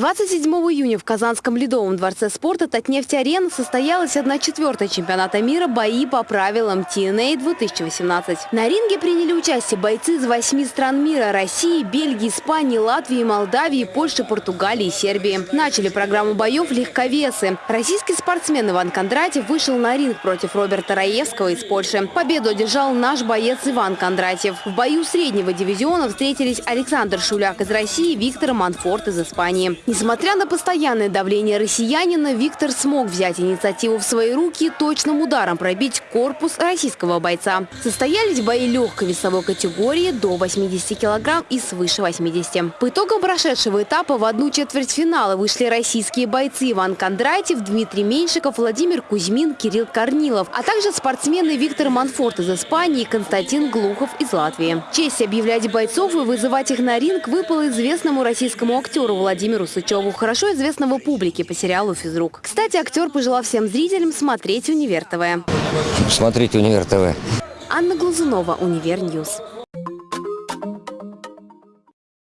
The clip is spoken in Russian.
27 июня в Казанском Ледовом дворце спорта «Татнефть-арена» состоялась 1-4 чемпионата мира «Бои по правилам TNA-2018». На ринге приняли участие бойцы из восьми стран мира – России, Бельгии, Испании, Латвии, Молдавии, Польши, Португалии и Сербии. Начали программу боев легковесы. Российский спортсмен Иван Кондратьев вышел на ринг против Роберта Раевского из Польши. Победу одержал наш боец Иван Кондратьев. В бою среднего дивизиона встретились Александр Шуляк из России и Виктор Манфорт из Испании. Несмотря на постоянное давление россиянина, Виктор смог взять инициативу в свои руки и точным ударом пробить корпус российского бойца. Состоялись бои легкой весовой категории до 80 килограмм и свыше 80. По итогам прошедшего этапа в одну четверть финала вышли российские бойцы Иван Кондратьев, Дмитрий Меньшиков, Владимир Кузьмин, Кирилл Корнилов, а также спортсмены Виктор Манфорт из Испании и Константин Глухов из Латвии. Честь объявлять бойцов и вызывать их на ринг выпала известному российскому актеру Владимиру Сычеву, хорошо известного публике по сериалу «Физрук». Кстати, актер пожелал всем зрителям смотреть «Универ ТВ». Смотрите «Универ ТВ». Анна Глазунова, «Универ Ньюс».